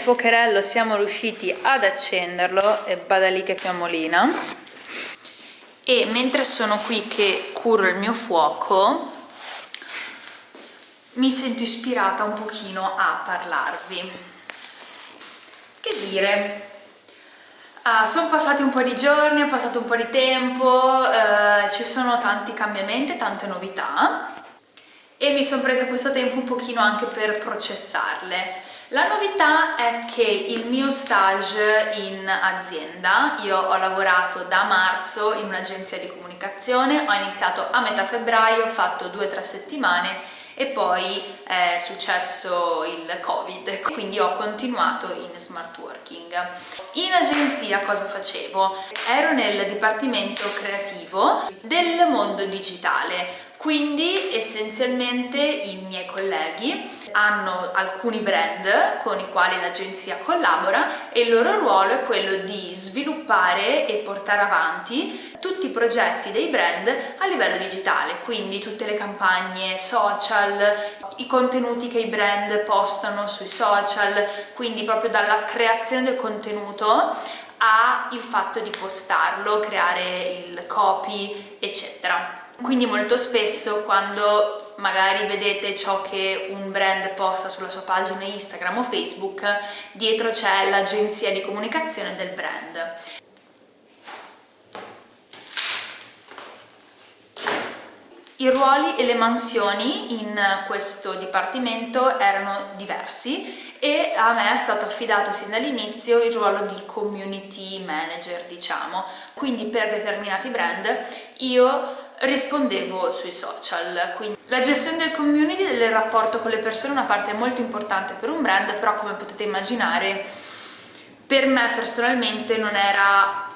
il fuocherello siamo riusciti ad accenderlo e bada lì che fiammolina. E mentre sono qui che curo il mio fuoco mi sento ispirata un pochino a parlarvi. Che dire? Uh, sono passati un po' di giorni, è passato un po' di tempo, uh, ci sono tanti cambiamenti, tante novità e mi sono presa questo tempo un pochino anche per processarle. La novità è che il mio stage in azienda, io ho lavorato da marzo in un'agenzia di comunicazione, ho iniziato a metà febbraio, ho fatto due o tre settimane e poi è successo il covid quindi ho continuato in smart working in agenzia cosa facevo? ero nel dipartimento creativo del mondo digitale quindi essenzialmente i miei colleghi hanno alcuni brand con i quali l'agenzia collabora e il loro ruolo è quello di sviluppare e portare avanti tutti i progetti dei brand a livello digitale, quindi tutte le campagne social, i contenuti che i brand postano sui social, quindi proprio dalla creazione del contenuto a il fatto di postarlo, creare il copy, eccetera. Quindi molto spesso quando magari vedete ciò che un brand posta sulla sua pagina Instagram o Facebook dietro c'è l'agenzia di comunicazione del brand I ruoli e le mansioni in questo dipartimento erano diversi e a me è stato affidato sin dall'inizio il ruolo di community manager, diciamo. Quindi per determinati brand io rispondevo sui social. Quindi la gestione del community, del rapporto con le persone è una parte molto importante per un brand, però come potete immaginare per me personalmente non era...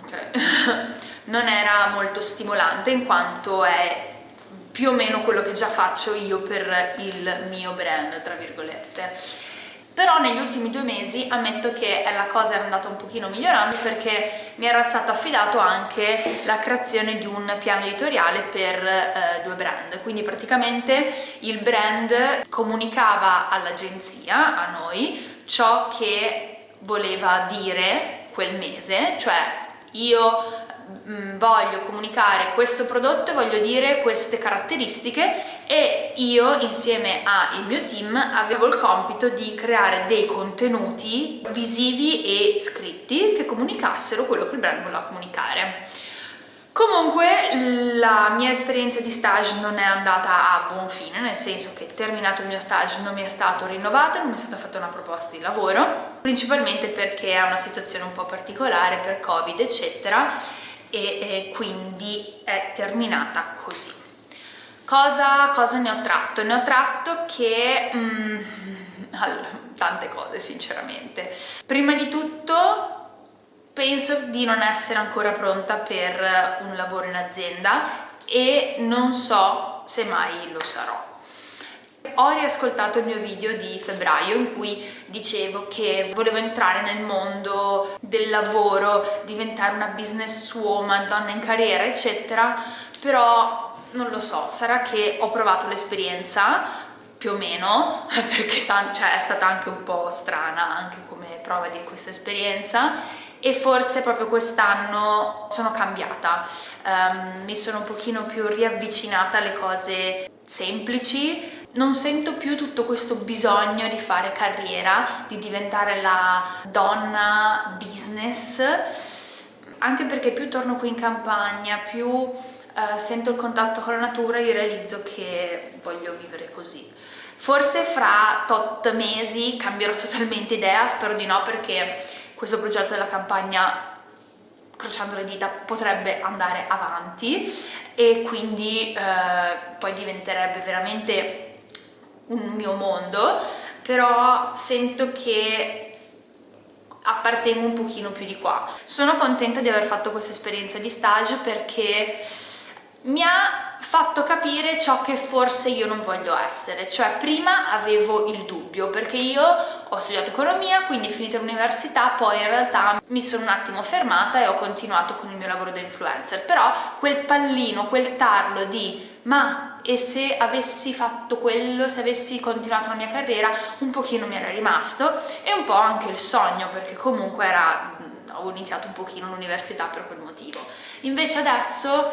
ok non era molto stimolante in quanto è più o meno quello che già faccio io per il mio brand, tra virgolette. Però negli ultimi due mesi ammetto che la cosa era andata un pochino migliorando perché mi era stato affidato anche la creazione di un piano editoriale per eh, due brand. Quindi praticamente il brand comunicava all'agenzia, a noi, ciò che voleva dire quel mese, cioè io voglio comunicare questo prodotto e voglio dire queste caratteristiche e io insieme al mio team avevo il compito di creare dei contenuti visivi e scritti che comunicassero quello che il brand voleva comunicare. Comunque la mia esperienza di stage non è andata a buon fine, nel senso che terminato il mio stage non mi è stato rinnovato, non mi è stata fatta una proposta di lavoro, principalmente perché è una situazione un po' particolare per covid eccetera e, e quindi è terminata così. Cosa, cosa, ne ho tratto? Ne ho tratto che... Mm, tante cose sinceramente. Prima di tutto penso di non essere ancora pronta per un lavoro in azienda e non so se mai lo sarò ho riascoltato il mio video di febbraio in cui dicevo che volevo entrare nel mondo del lavoro, diventare una business woman, donna in carriera, eccetera, però non lo so, sarà che ho provato l'esperienza più o meno, perché cioè, è stata anche un po' strana anche come prova di questa esperienza e forse proprio quest'anno sono cambiata, um, mi sono un pochino più riavvicinata alle cose semplici, non sento più tutto questo bisogno di fare carriera, di diventare la donna business, anche perché più torno qui in campagna, più uh, sento il contatto con la natura, io realizzo che voglio vivere così. Forse fra tot mesi cambierò totalmente idea, spero di no perché questo progetto della campagna crociando le dita potrebbe andare avanti e quindi eh, poi diventerebbe veramente un mio mondo, però sento che appartengo un pochino più di qua. Sono contenta di aver fatto questa esperienza di stage perché mi ha fatto capire ciò che forse io non voglio essere, cioè prima avevo il dubbio perché io ho studiato economia, quindi finita l'università, poi in realtà mi sono un attimo fermata e ho continuato con il mio lavoro da influencer, però quel pallino, quel tarlo di ma e se avessi fatto quello, se avessi continuato la mia carriera, un pochino mi era rimasto e un po' anche il sogno perché comunque era, ho iniziato un pochino l'università per quel motivo. Invece adesso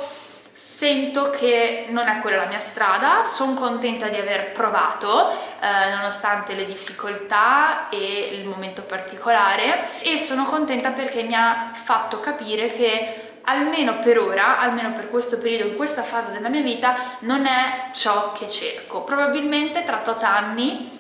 sento che non è quella la mia strada, sono contenta di aver provato eh, nonostante le difficoltà e il momento particolare e sono contenta perché mi ha fatto capire che almeno per ora, almeno per questo periodo, in questa fase della mia vita, non è ciò che cerco. Probabilmente tra tot anni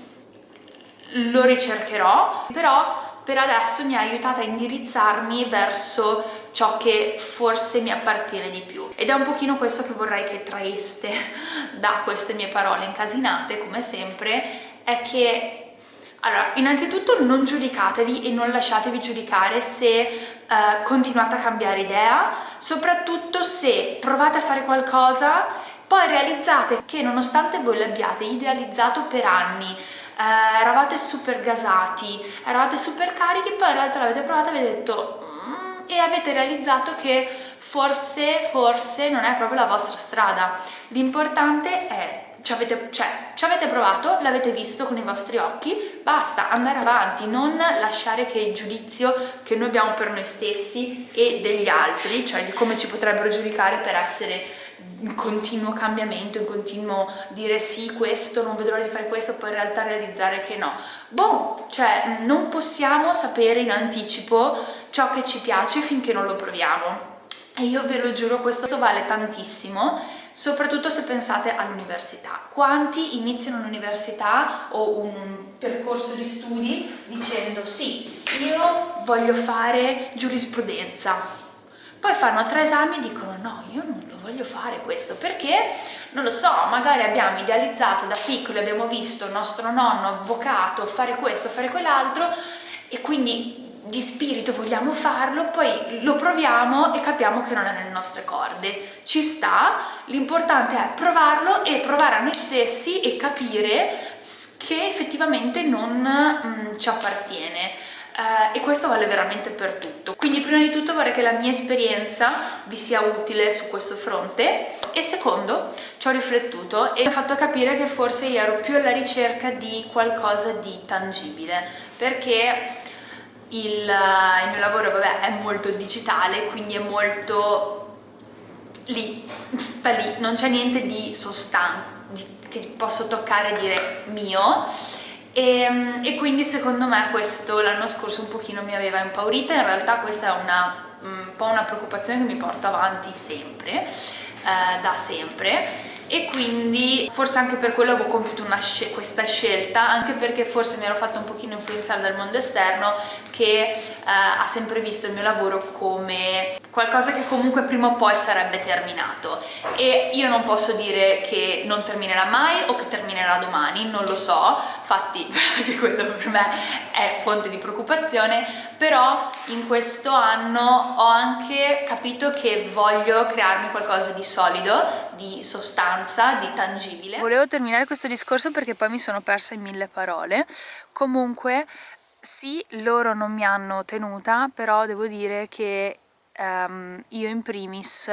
lo ricercherò, però per adesso mi ha aiutata a indirizzarmi verso ciò che forse mi appartiene di più ed è un pochino questo che vorrei che traeste da queste mie parole incasinate come sempre è che allora, innanzitutto non giudicatevi e non lasciatevi giudicare se uh, continuate a cambiare idea, soprattutto se provate a fare qualcosa, poi realizzate che nonostante voi l'abbiate idealizzato per anni, uh, eravate super gasati, eravate super carichi, poi in realtà l'avete provato e avete detto e avete realizzato che forse, forse non è proprio la vostra strada. L'importante è ci avete, cioè, ci avete provato, l'avete visto con i vostri occhi, basta, andare avanti, non lasciare che il giudizio che noi abbiamo per noi stessi e degli altri, cioè di come ci potrebbero giudicare per essere in continuo cambiamento, in continuo dire sì, questo, non vedrò di fare questo, poi in realtà realizzare che no. Boh, cioè non possiamo sapere in anticipo ciò che ci piace finché non lo proviamo. E io ve lo giuro, questo vale tantissimo, soprattutto se pensate all'università. Quanti iniziano l'università o un percorso di studi dicendo sì, io voglio fare giurisprudenza, poi fanno tre esami e dicono no, io non lo voglio fare questo perché? Non lo so, magari abbiamo idealizzato da piccoli, abbiamo visto il nostro nonno avvocato fare questo, fare quell'altro e quindi di spirito vogliamo farlo, poi lo proviamo e capiamo che non è nelle nostre corde. Ci sta, l'importante è provarlo e provare a noi stessi e capire che effettivamente non mm, ci appartiene. Uh, e questo vale veramente per tutto. Quindi prima di tutto vorrei che la mia esperienza vi sia utile su questo fronte e secondo ci ho riflettuto e mi ha fatto capire che forse io ero più alla ricerca di qualcosa di tangibile perché il, il mio lavoro vabbè, è molto digitale, quindi è molto lì, sta lì, non c'è niente di sostanza che posso toccare e dire mio. E, ehm, e quindi secondo me questo l'anno scorso un pochino mi aveva impaurita, in realtà questa è una, un po' una preoccupazione che mi porto avanti sempre, eh, da sempre e quindi forse anche per quello avevo compiuto sc questa scelta anche perché forse mi ero fatta un pochino influenzare dal mondo esterno che eh, ha sempre visto il mio lavoro come qualcosa che comunque prima o poi sarebbe terminato. E io non posso dire che non terminerà mai o che terminerà domani, non lo so, infatti anche quello per me è fonte di preoccupazione, però in questo anno ho anche capito che voglio crearmi qualcosa di solido, di sostanza, di tangibile. Volevo terminare questo discorso perché poi mi sono persa in mille parole, comunque sì, loro non mi hanno tenuta, però devo dire che um, io in primis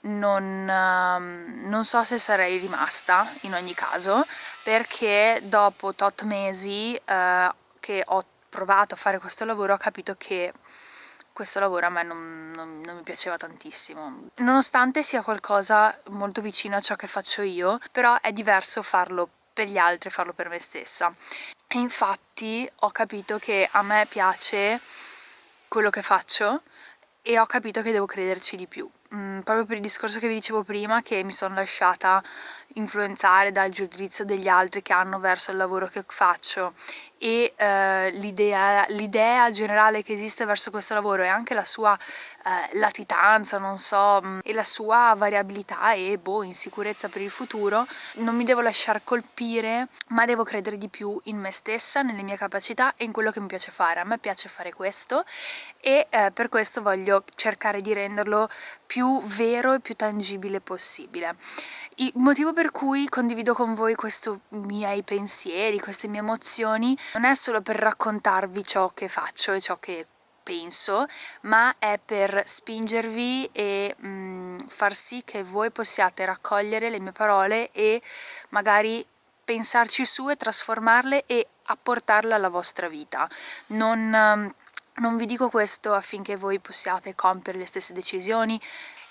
non, um, non, so se sarei rimasta in ogni caso perché dopo tot mesi uh, che ho provato a fare questo lavoro ho capito che questo lavoro a me non, non, non, mi piaceva tantissimo. Nonostante sia qualcosa molto vicino a ciò che faccio io, però è diverso farlo per gli altri e farlo per me stessa. E infatti ho capito che a me piace quello che faccio e ho capito che devo crederci di più mm, proprio per il discorso che vi dicevo prima che mi sono lasciata influenzare dal giudizio degli altri che hanno verso il lavoro che faccio e eh, l'idea generale che esiste verso questo lavoro e anche la sua eh, latitanza, non so, mm, e la sua variabilità e boh, insicurezza per il futuro, non mi devo lasciare colpire, ma devo credere di più in me stessa, nelle mie capacità e in quello che mi piace fare. A me piace fare questo e eh, per questo voglio cercare di renderlo più vero e più tangibile possibile. Il motivo per cui condivido con voi questi miei pensieri, queste mie emozioni, non è solo per raccontarvi ciò che faccio e ciò che penso, ma è per spingervi e mh, mm, far sì che voi possiate raccogliere le mie parole e magari pensarci su e trasformarle e apportarle alla vostra vita. Non, mm, non vi dico questo affinché voi possiate compiere le stesse decisioni,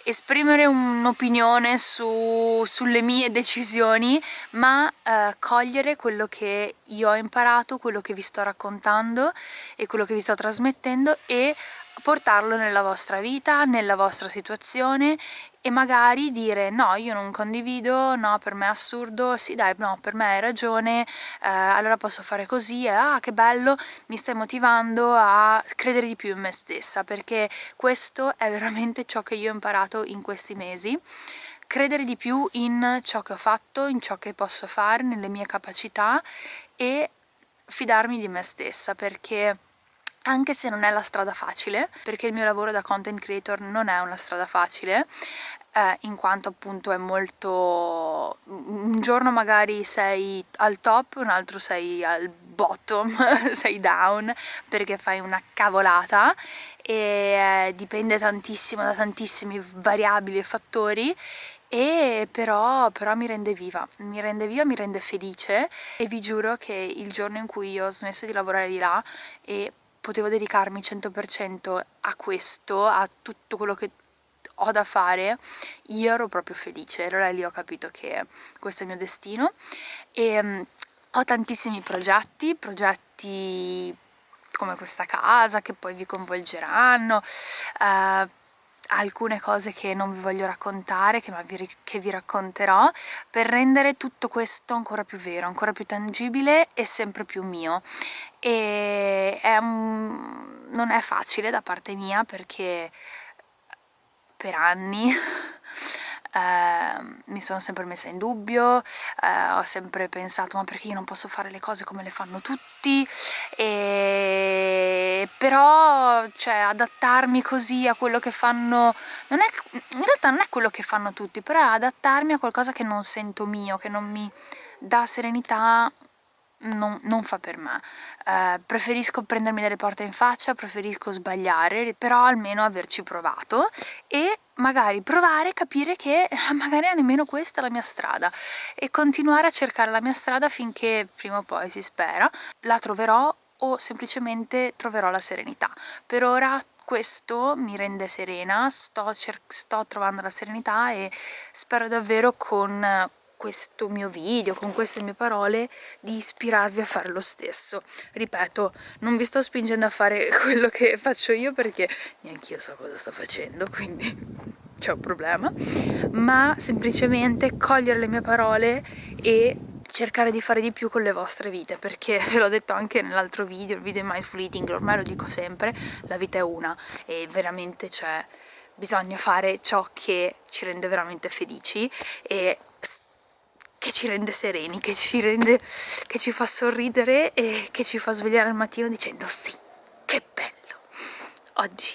esprimere un'opinione su, sulle mie decisioni ma eh, cogliere quello che io ho imparato, quello che vi sto raccontando e quello che vi sto trasmettendo e portarlo nella vostra vita, nella vostra situazione e magari dire no io non condivido, no per me è assurdo, sì dai no per me hai ragione, eh, allora posso fare così, e, ah che bello, mi stai motivando a credere di più in me stessa perché questo è veramente ciò che io ho imparato in questi mesi. Credere di più in ciò che ho fatto, in ciò che posso fare, nelle mie capacità e fidarmi di me stessa perché anche se non è la strada facile, perché il mio lavoro da content creator non è una strada facile, eh, in quanto appunto è molto... un giorno magari sei al top, un altro sei al bottom, sei down perché fai una cavolata. E eh, dipende tantissimo da tantissimi variabili e fattori e però, però, mi rende viva, mi rende viva, mi rende felice e vi giuro che il giorno in cui ho smesso di lavorare di là e potevo dedicarmi 100% a questo, a tutto quello che ho da fare, io ero proprio felice, allora lì ho capito che questo è il mio destino. E um, ho tantissimi progetti, progetti come questa casa che poi vi coinvolgeranno, uh, alcune cose che non vi voglio raccontare, che vi, che vi, racconterò, per rendere tutto questo ancora più vero, ancora più tangibile e sempre più mio. E è un... non è facile da parte mia perché per anni eh, mi sono sempre messa in dubbio, eh, ho sempre pensato ma perché io non posso fare le cose come le fanno tutti, e... però cioè, adattarmi così a quello che fanno, non è, in realtà non è quello che fanno tutti, però adattarmi a qualcosa che non sento mio, che non mi dà serenità non, non, fa per me. Eh, preferisco prendermi delle porte in faccia, preferisco sbagliare, però almeno averci provato e magari provare, capire che magari nemmeno questa è la mia strada e continuare a cercare la mia strada finché prima o poi si spera la troverò o semplicemente troverò la serenità. Per ora questo mi rende serena, sto, sto trovando la serenità e spero davvero con questo mio video, con queste mie parole, di ispirarvi a fare lo stesso. Ripeto, non vi sto spingendo a fare quello che faccio io perché neanche io so cosa sto facendo, quindi c'è un problema, ma semplicemente cogliere le mie parole e cercare di fare di più con le vostre vite perché ve l'ho detto anche nell'altro video, il video di mindful eating, ormai lo dico sempre, la vita è una e veramente c'è bisogna fare ciò che ci rende veramente felici e che ci rende sereni, che ci, rende, che ci fa sorridere e che ci fa svegliare al mattino dicendo sì, che bello, oggi.